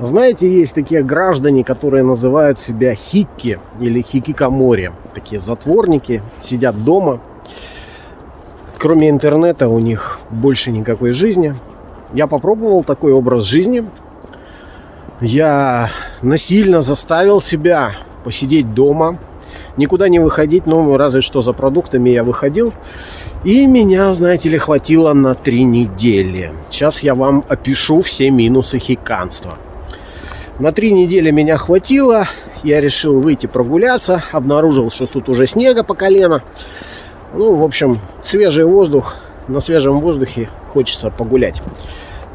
Знаете, есть такие граждане, которые называют себя хикки или хикикамори. Такие затворники, сидят дома. Кроме интернета у них больше никакой жизни. Я попробовал такой образ жизни. Я насильно заставил себя посидеть дома, никуда не выходить, ну, разве что за продуктами я выходил. И меня, знаете ли, хватило на три недели. Сейчас я вам опишу все минусы хиканства. На три недели меня хватило. Я решил выйти прогуляться. Обнаружил, что тут уже снега по колено. Ну, в общем, свежий воздух. На свежем воздухе хочется погулять.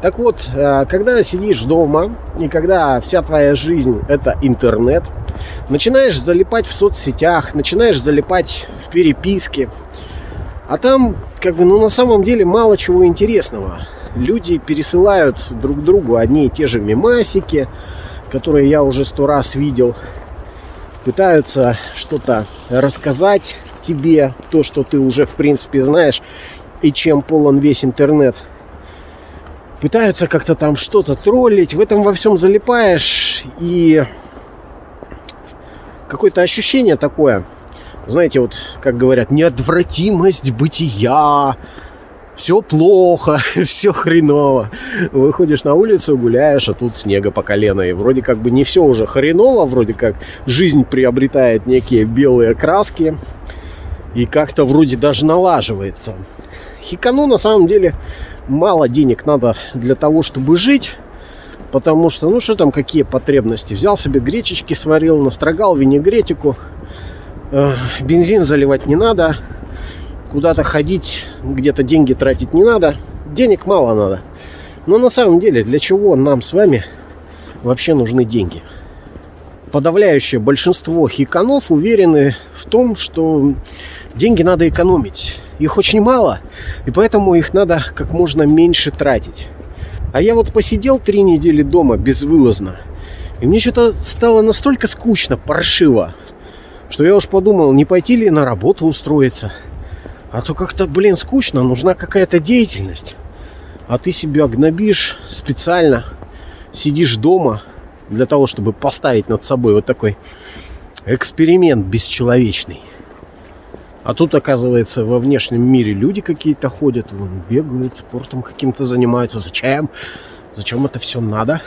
Так вот, э, когда сидишь дома, и когда вся твоя жизнь это интернет, начинаешь залипать в соцсетях, начинаешь залипать в переписке, а там, как бы, ну, на самом деле мало чего интересного. Люди пересылают друг другу одни и те же мемасики, которые я уже сто раз видел, пытаются что-то рассказать тебе, то, что ты уже в принципе знаешь, и чем полон весь интернет. Пытаются как-то там что-то троллить, в этом во всем залипаешь, и какое-то ощущение такое, знаете, вот, как говорят, неотвратимость бытия, все плохо, все хреново. Выходишь на улицу, гуляешь, а тут снега по колено. И вроде как бы не все уже хреново, вроде как жизнь приобретает некие белые краски. И как-то вроде даже налаживается. Хикану на самом деле мало денег надо для того, чтобы жить. Потому что, ну что там, какие потребности? Взял себе гречечки, сварил, настрогал винегретику. Э, бензин заливать не надо куда-то ходить, где-то деньги тратить не надо. Денег мало надо. Но на самом деле, для чего нам с вами вообще нужны деньги? Подавляющее большинство хиканов уверены в том, что деньги надо экономить. Их очень мало, и поэтому их надо как можно меньше тратить. А я вот посидел три недели дома безвылазно, и мне что-то стало настолько скучно, паршиво, что я уж подумал, не пойти ли на работу устроиться – а то как-то, блин, скучно, нужна какая-то деятельность. А ты себя гнобишь специально, сидишь дома для того, чтобы поставить над собой вот такой эксперимент бесчеловечный. А тут, оказывается, во внешнем мире люди какие-то ходят, вон, бегают, спортом каким-то занимаются. Зачем? Зачем это все надо?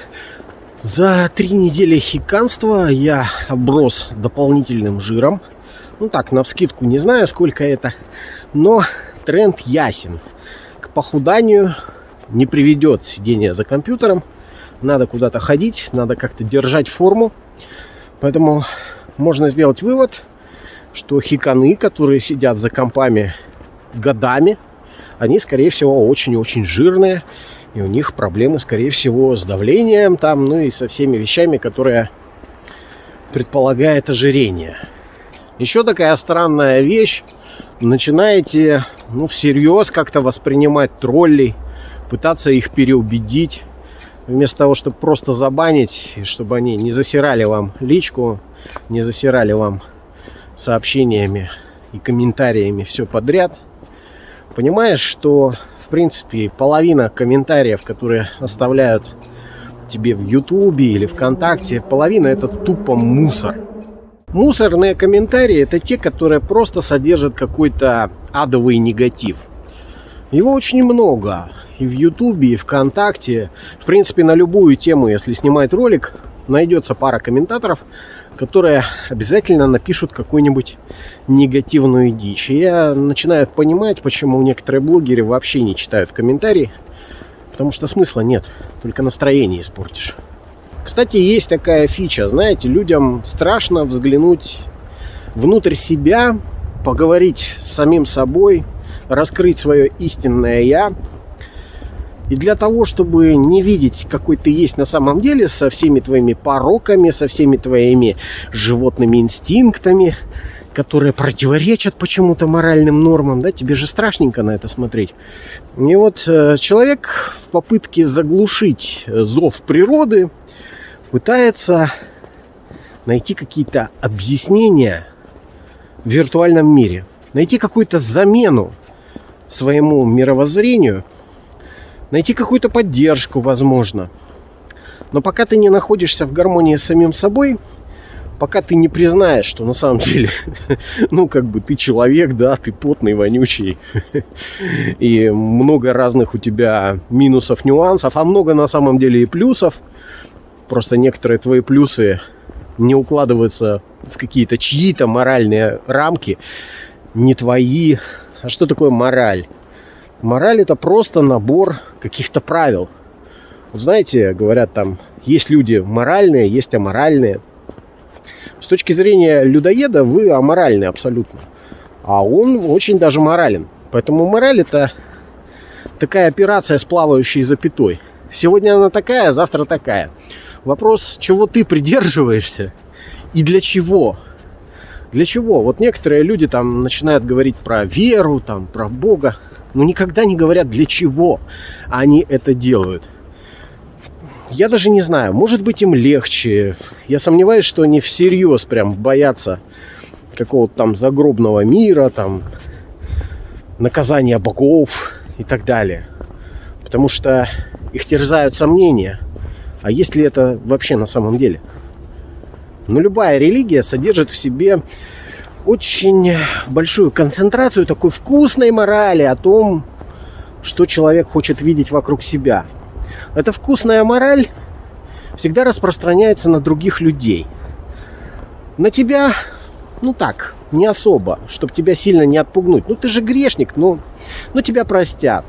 За три недели хиканства я оброс дополнительным жиром. Ну так, на вскидку не знаю, сколько это. Но тренд ясен. К похуданию не приведет сидение за компьютером. Надо куда-то ходить, надо как-то держать форму. Поэтому можно сделать вывод, что хиканы, которые сидят за компами годами, они, скорее всего, очень-очень жирные. И у них проблемы, скорее всего, с давлением там, ну и со всеми вещами, которые предполагает ожирение. Еще такая странная вещь начинаете ну, всерьез как-то воспринимать троллей, пытаться их переубедить, вместо того, чтобы просто забанить, чтобы они не засирали вам личку, не засирали вам сообщениями и комментариями все подряд. Понимаешь, что в принципе половина комментариев, которые оставляют тебе в Ютубе или ВКонтакте, половина это тупо мусор. Мусорные комментарии это те, которые просто содержат какой-то адовый негатив. Его очень много. И в Ютубе, и ВКонтакте. В принципе, на любую тему, если снимать ролик, найдется пара комментаторов, которые обязательно напишут какую-нибудь негативную дичь. И я начинаю понимать, почему некоторые блогеры вообще не читают комментарии. Потому что смысла нет, только настроение испортишь. Кстати, есть такая фича, знаете, людям страшно взглянуть внутрь себя, поговорить с самим собой, раскрыть свое истинное «я». И для того, чтобы не видеть, какой ты есть на самом деле, со всеми твоими пороками, со всеми твоими животными инстинктами, которые противоречат почему-то моральным нормам, да, тебе же страшненько на это смотреть. И вот э, человек в попытке заглушить зов природы, пытается найти какие-то объяснения в виртуальном мире, найти какую-то замену своему мировоззрению, найти какую-то поддержку, возможно. Но пока ты не находишься в гармонии с самим собой, пока ты не признаешь, что на самом деле, ну, как бы ты человек, да, ты потный, вонючий, и много разных у тебя минусов, нюансов, а много на самом деле и плюсов. Просто некоторые твои плюсы не укладываются в какие-то чьи-то моральные рамки, не твои. А что такое мораль? Мораль это просто набор каких-то правил. Вот знаете, говорят там, есть люди моральные, есть аморальные. С точки зрения людоеда вы аморальны абсолютно. А он очень даже морален. Поэтому мораль это такая операция с плавающей запятой. Сегодня она такая, завтра такая. Вопрос, чего ты придерживаешься и для чего. Для чего? Вот некоторые люди там начинают говорить про веру, там, про Бога, но никогда не говорят, для чего они это делают. Я даже не знаю, может быть им легче. Я сомневаюсь, что они всерьез прям боятся какого-то там загробного мира, там, наказания богов и так далее. Потому что их терзают сомнения. А есть ли это вообще на самом деле? Но любая религия содержит в себе очень большую концентрацию такой вкусной морали о том, что человек хочет видеть вокруг себя. Эта вкусная мораль всегда распространяется на других людей. На тебя, ну так, не особо, чтобы тебя сильно не отпугнуть. Ну ты же грешник, ну, ну тебя простят.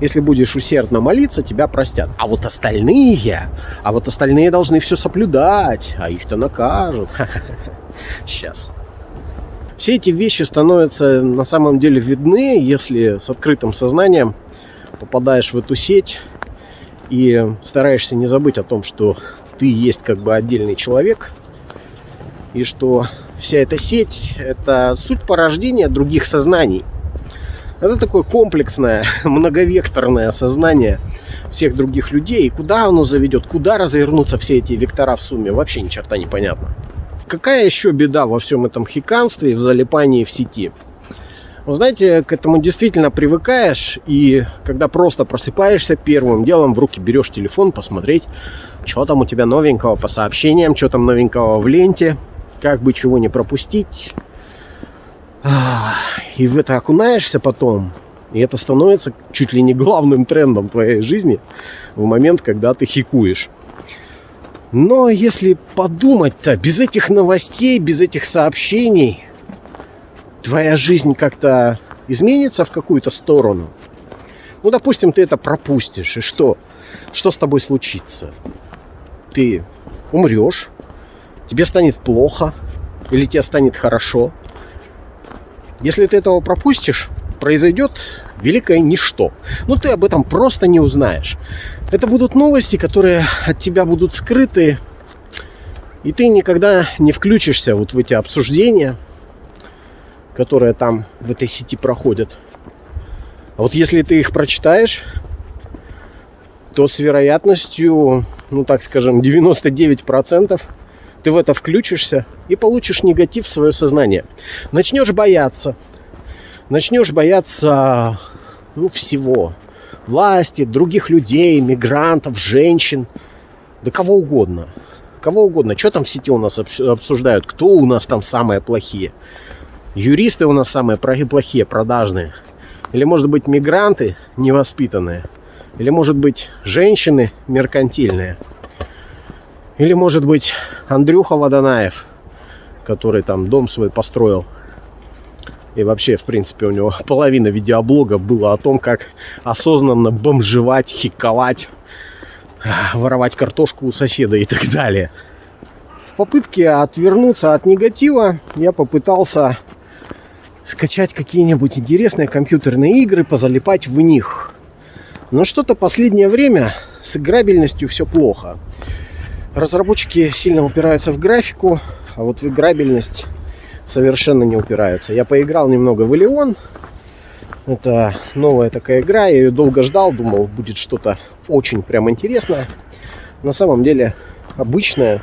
Если будешь усердно молиться, тебя простят. А вот остальные, а вот остальные должны все соблюдать, а их-то накажут. Сейчас. Все эти вещи становятся на самом деле видны, если с открытым сознанием попадаешь в эту сеть и стараешься не забыть о том, что ты есть как бы отдельный человек, и что вся эта сеть – это суть порождения других сознаний – это такое комплексное, многовекторное сознание всех других людей. И куда оно заведет, куда развернутся все эти вектора в сумме, вообще ни черта не понятно. Какая еще беда во всем этом хиканстве, в залипании в сети? Вы знаете, к этому действительно привыкаешь, и когда просто просыпаешься, первым делом в руки берешь телефон, посмотреть, что там у тебя новенького по сообщениям, что там новенького в ленте, как бы чего не пропустить. И в это окунаешься потом, и это становится чуть ли не главным трендом твоей жизни в момент, когда ты хикуешь. Но если подумать-то, без этих новостей, без этих сообщений, твоя жизнь как-то изменится в какую-то сторону. Ну, допустим, ты это пропустишь, и что? Что с тобой случится? Ты умрешь, тебе станет плохо, или тебе станет хорошо – если ты этого пропустишь, произойдет великое ничто. Ну, ты об этом просто не узнаешь. Это будут новости, которые от тебя будут скрыты, и ты никогда не включишься вот в эти обсуждения, которые там в этой сети проходят. А вот если ты их прочитаешь, то с вероятностью, ну так скажем, 99% ты в это включишься и получишь негатив в свое сознание. Начнешь бояться. Начнешь бояться ну, всего. Власти, других людей, мигрантов, женщин. Да кого угодно. Кого угодно. Что там в сети у нас обсуждают? Кто у нас там самые плохие? Юристы у нас самые плохие, продажные. Или, может быть, мигранты невоспитанные. Или, может быть, женщины меркантильные. Или, может быть, Андрюха Водонаев, который там дом свой построил. И вообще, в принципе, у него половина видеоблога было о том, как осознанно бомжевать, хиковать, воровать картошку у соседа и так далее. В попытке отвернуться от негатива я попытался скачать какие-нибудь интересные компьютерные игры, позалипать в них. Но что-то последнее время с играбельностью все плохо. Разработчики сильно упираются в графику, а вот в играбельность совершенно не упираются. Я поиграл немного в Элеон. Это новая такая игра, я ее долго ждал, думал, будет что-то очень прям интересное. На самом деле обычная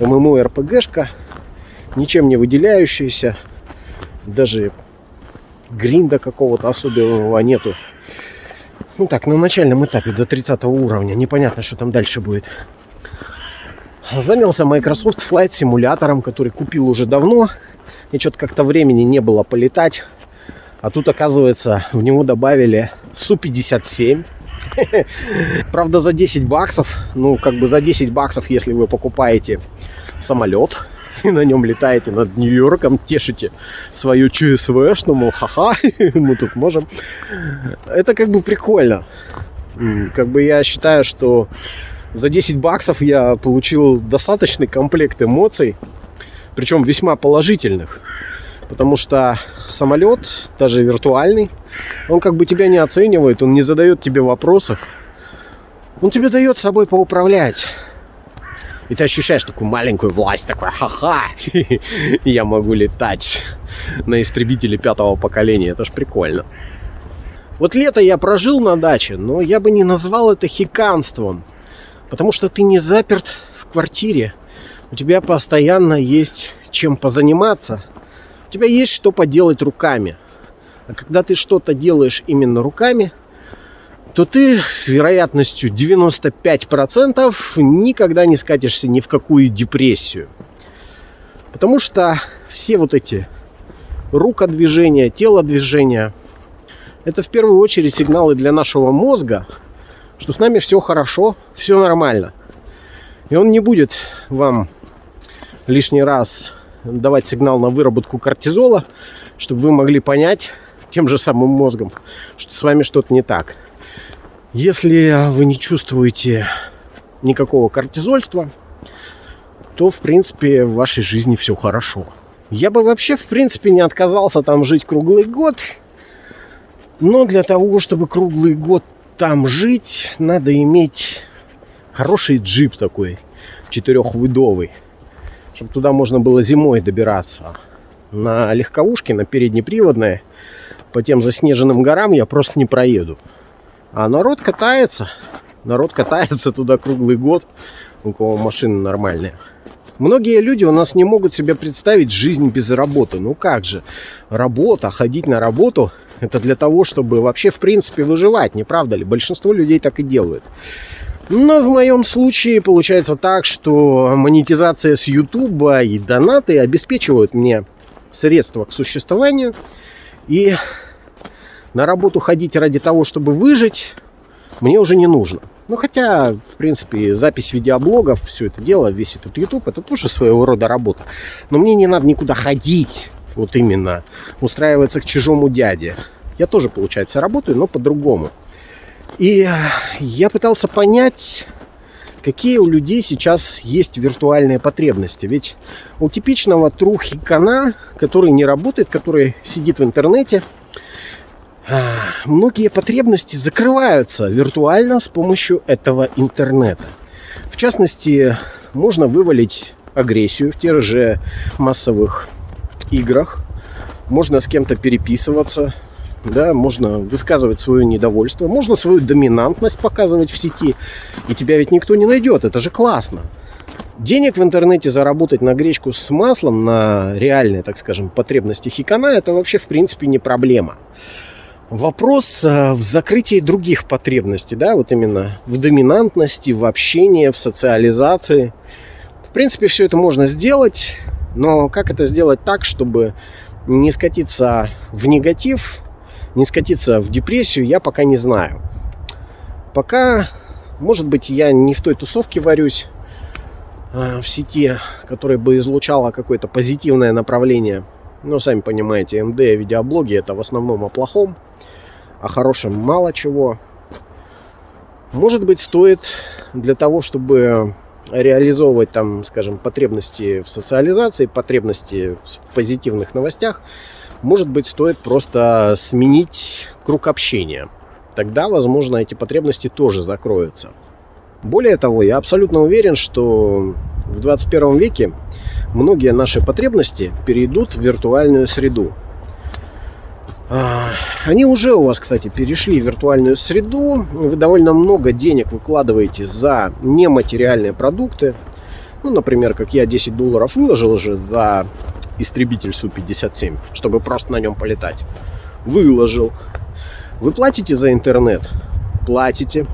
ММО-РПГшка, ничем не выделяющаяся, даже гринда какого-то особенного нету. Ну так, на начальном этапе до 30 уровня, непонятно, что там дальше будет. Занялся Microsoft Flight симулятором, который купил уже давно. И что-то как-то времени не было полетать. А тут, оказывается, в него добавили Су-57. Правда, за 10 баксов. Ну, как бы за 10 баксов, если вы покупаете самолет и на нем летаете над Нью-Йорком, тешите свою ЧСВ, что, мол, ха-ха, мы тут можем. Это как бы прикольно. Как бы я считаю, что за 10 баксов я получил достаточный комплект эмоций, причем весьма положительных. Потому что самолет, даже виртуальный, он как бы тебя не оценивает, он не задает тебе вопросов. Он тебе дает собой поуправлять. И ты ощущаешь такую маленькую власть, такой, ха-ха, я могу летать на истребителе пятого поколения. Это ж прикольно. Вот лето я прожил на даче, но я бы не назвал это хиканством. Потому что ты не заперт в квартире. У тебя постоянно есть чем позаниматься у тебя есть что поделать руками. А когда ты что-то делаешь именно руками, то ты с вероятностью 95% никогда не скатишься ни в какую депрессию. Потому что все вот эти рукодвижения, телодвижения, это в первую очередь сигналы для нашего мозга, что с нами все хорошо, все нормально. И он не будет вам лишний раз давать сигнал на выработку кортизола, чтобы вы могли понять тем же самым мозгом, что с вами что-то не так. Если вы не чувствуете никакого кортизольства, то, в принципе, в вашей жизни все хорошо. Я бы вообще, в принципе, не отказался там жить круглый год. Но для того, чтобы круглый год там жить, надо иметь хороший джип такой, четырехвыдовый чтобы туда можно было зимой добираться. На легковушке, на переднеприводной, по тем заснеженным горам я просто не проеду. А народ катается. Народ катается туда круглый год, у кого машины нормальные. Многие люди у нас не могут себе представить жизнь без работы. Ну как же, работа, ходить на работу, это для того, чтобы вообще в принципе выживать, не правда ли? Большинство людей так и делают. Но в моем случае получается так, что монетизация с YouTube и донаты обеспечивают мне средства к существованию. И на работу ходить ради того, чтобы выжить, мне уже не нужно. Ну, хотя, в принципе, запись видеоблогов, все это дело, весь этот YouTube, это тоже своего рода работа. Но мне не надо никуда ходить, вот именно, устраиваться к чужому дяде. Я тоже, получается, работаю, но по-другому. И я пытался понять, какие у людей сейчас есть виртуальные потребности. Ведь у типичного трухикана, который не работает, который сидит в интернете, а, многие потребности закрываются виртуально с помощью этого интернета. В частности, можно вывалить агрессию в тех же массовых играх, можно с кем-то переписываться, да, можно высказывать свое недовольство, можно свою доминантность показывать в сети, и тебя ведь никто не найдет, это же классно. Денег в интернете заработать на гречку с маслом, на реальные, так скажем, потребности хикана, это вообще в принципе не проблема. Вопрос э, в закрытии других потребностей, да, вот именно в доминантности, в общении, в социализации. В принципе, все это можно сделать, но как это сделать так, чтобы не скатиться в негатив, не скатиться в депрессию, я пока не знаю. Пока, может быть, я не в той тусовке варюсь э, в сети, которая бы излучала какое-то позитивное направление. Но, сами понимаете, МД видеоблоги это в основном о плохом, о хорошем мало чего. Может быть, стоит для того, чтобы реализовывать там, скажем, потребности в социализации, потребности в позитивных новостях, может быть, стоит просто сменить круг общения. Тогда, возможно, эти потребности тоже закроются. Более того, я абсолютно уверен, что в 21 веке многие наши потребности перейдут в виртуальную среду. А, они уже у вас, кстати, перешли в виртуальную среду. Вы довольно много денег выкладываете за нематериальные продукты. Ну, например, как я 10 долларов выложил уже за истребитель Су-57, чтобы просто на нем полетать. Выложил. Вы платите за интернет? Платите.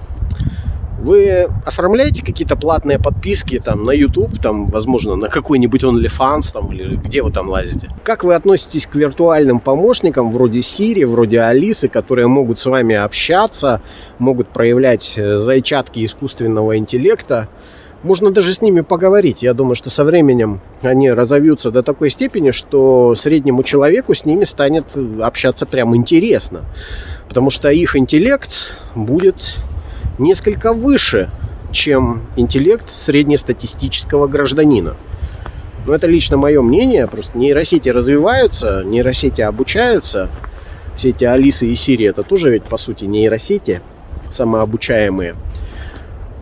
Вы оформляете какие-то платные подписки там на YouTube, там, возможно, на какой-нибудь OnlyFans там, или где вы там лазите? Как вы относитесь к виртуальным помощникам вроде Siri, вроде Алисы, которые могут с вами общаться, могут проявлять э, зайчатки искусственного интеллекта? Можно даже с ними поговорить. Я думаю, что со временем они разовьются до такой степени, что среднему человеку с ними станет общаться прям интересно. Потому что их интеллект будет несколько выше, чем интеллект среднестатистического гражданина. Но это лично мое мнение. Просто нейросети развиваются, нейросети обучаются. Все эти Алисы и Сири это тоже ведь по сути нейросети самообучаемые.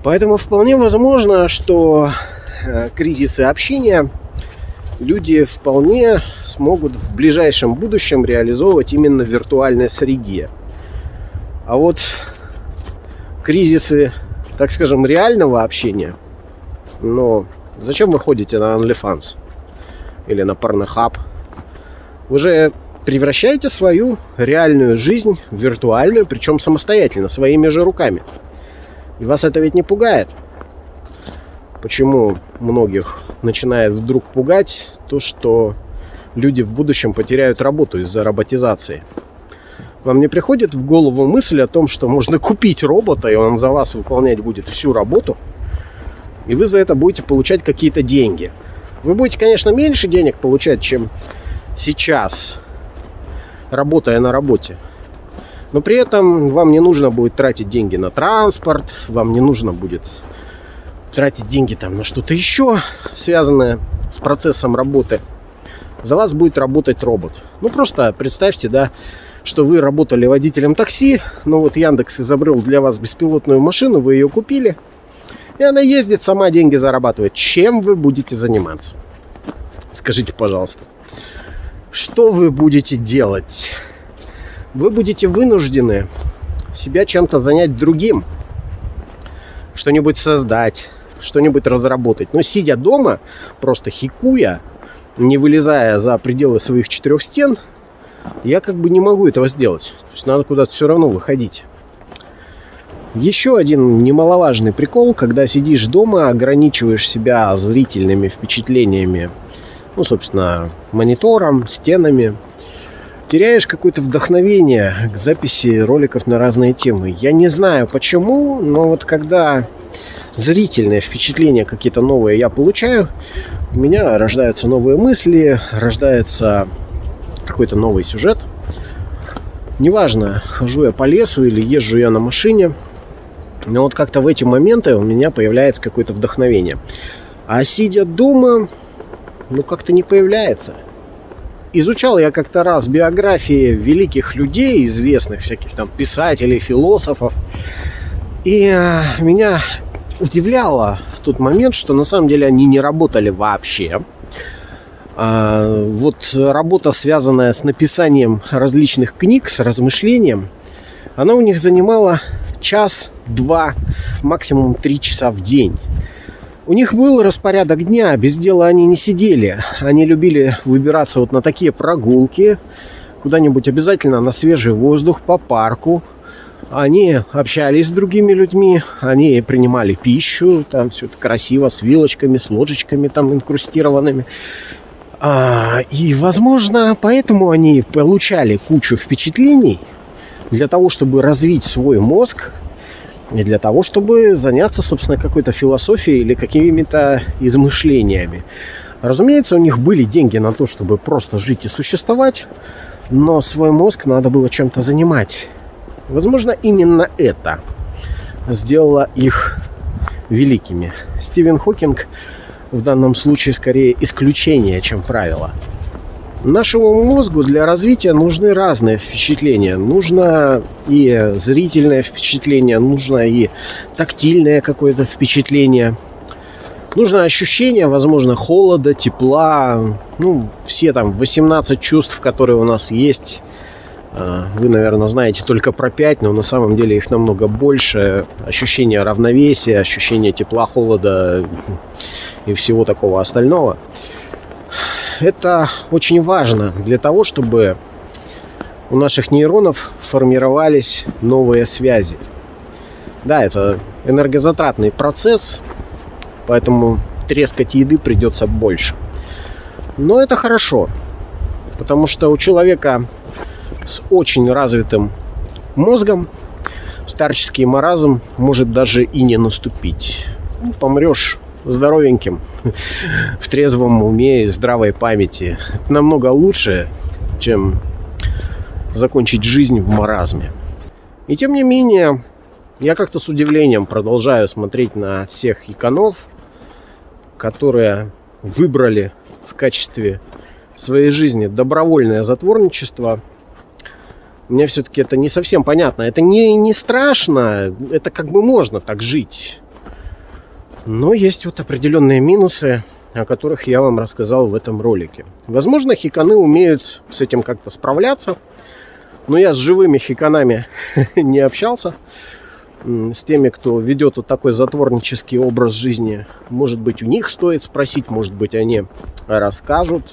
Поэтому вполне возможно, что э, кризисы общения люди вполне смогут в ближайшем будущем реализовывать именно в виртуальной среде. А вот кризисы, так скажем, реального общения, но зачем вы ходите на OnlyFans или на Pornhub? Вы же превращаете свою реальную жизнь в виртуальную, причем самостоятельно, своими же руками. И вас это ведь не пугает. Почему многих начинает вдруг пугать то, что люди в будущем потеряют работу из-за роботизации? Вам не приходит в голову мысль о том, что можно купить робота, и он за вас выполнять будет всю работу, и вы за это будете получать какие-то деньги. Вы будете, конечно, меньше денег получать, чем сейчас, работая на работе. Но при этом вам не нужно будет тратить деньги на транспорт, вам не нужно будет тратить деньги там на что-то еще, связанное с процессом работы. За вас будет работать робот. Ну, просто представьте, да, что вы работали водителем такси, но вот Яндекс изобрел для вас беспилотную машину, вы ее купили, и она ездит, сама деньги зарабатывает. Чем вы будете заниматься? Скажите, пожалуйста, что вы будете делать? вы будете вынуждены себя чем-то занять другим. Что-нибудь создать, что-нибудь разработать. Но сидя дома, просто хикуя, не вылезая за пределы своих четырех стен, я как бы не могу этого сделать. То есть надо куда-то все равно выходить. Еще один немаловажный прикол, когда сидишь дома, ограничиваешь себя зрительными впечатлениями, ну, собственно, монитором, стенами, теряешь какое-то вдохновение к записи роликов на разные темы. Я не знаю почему, но вот когда зрительные впечатления какие-то новые я получаю, у меня рождаются новые мысли, рождается какой-то новый сюжет. Неважно, хожу я по лесу или езжу я на машине, но вот как-то в эти моменты у меня появляется какое-то вдохновение. А сидя дома, ну как-то не появляется – изучал я как-то раз биографии великих людей, известных всяких там писателей, философов. И э, меня удивляло в тот момент, что на самом деле они не работали вообще. А, вот работа, связанная с написанием различных книг, с размышлением, она у них занимала час, два, максимум три часа в день. У них был распорядок дня, без дела они не сидели. Они любили выбираться вот на такие прогулки, куда-нибудь обязательно на свежий воздух, по парку. Они общались с другими людьми, они принимали пищу, там все это красиво, с вилочками, с ложечками там инкрустированными. А, и, возможно, поэтому они получали кучу впечатлений для того, чтобы развить свой мозг, не для того, чтобы заняться, собственно, какой-то философией или какими-то измышлениями. Разумеется, у них были деньги на то, чтобы просто жить и существовать, но свой мозг надо было чем-то занимать. Возможно, именно это сделало их великими. Стивен Хокинг в данном случае скорее исключение, чем правило – Нашему мозгу для развития нужны разные впечатления. Нужно и зрительное впечатление, нужно и тактильное какое-то впечатление. Нужно ощущение, возможно, холода, тепла. Ну, все там 18 чувств, которые у нас есть. А, вы, наверное, знаете только про 5, но на самом деле их намного больше. Ощущение равновесия, ощущение тепла, холода и всего такого остального это очень важно для того, чтобы у наших нейронов формировались новые связи. Да, это энергозатратный процесс, поэтому трескать еды придется больше. Но это хорошо, потому что у человека с очень развитым мозгом старческий маразм может даже и не наступить. Ну, помрешь здоровеньким, в трезвом уме и здравой памяти. Это намного лучше, чем закончить жизнь в маразме. И тем не менее, я как-то с удивлением продолжаю смотреть на всех иконов, которые выбрали в качестве своей жизни добровольное затворничество. Мне все-таки это не совсем понятно. Это не, не страшно, это как бы можно так жить. Но есть вот определенные минусы, о которых я вам рассказал в этом ролике. Возможно, хиканы умеют с этим как-то справляться, но я с живыми хиканами не общался. С теми, кто ведет вот такой затворнический образ жизни. Может быть, у них стоит спросить, может быть, они расскажут.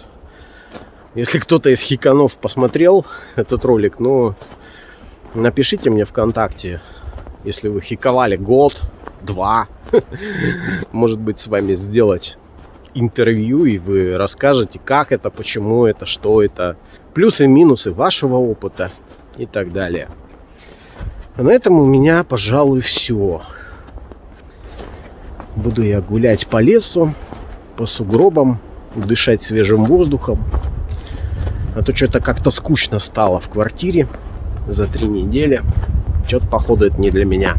Если кто-то из хиканов посмотрел этот ролик, ну, напишите мне ВКонтакте, если вы хиковали год, два. Может быть, с вами сделать интервью, и вы расскажете, как это, почему это, что это, плюсы минусы вашего опыта и так далее. А на этом у меня, пожалуй, все. Буду я гулять по лесу, по сугробам, дышать свежим воздухом. А то что-то как-то скучно стало в квартире за три недели. Что-то, походу, это не для меня.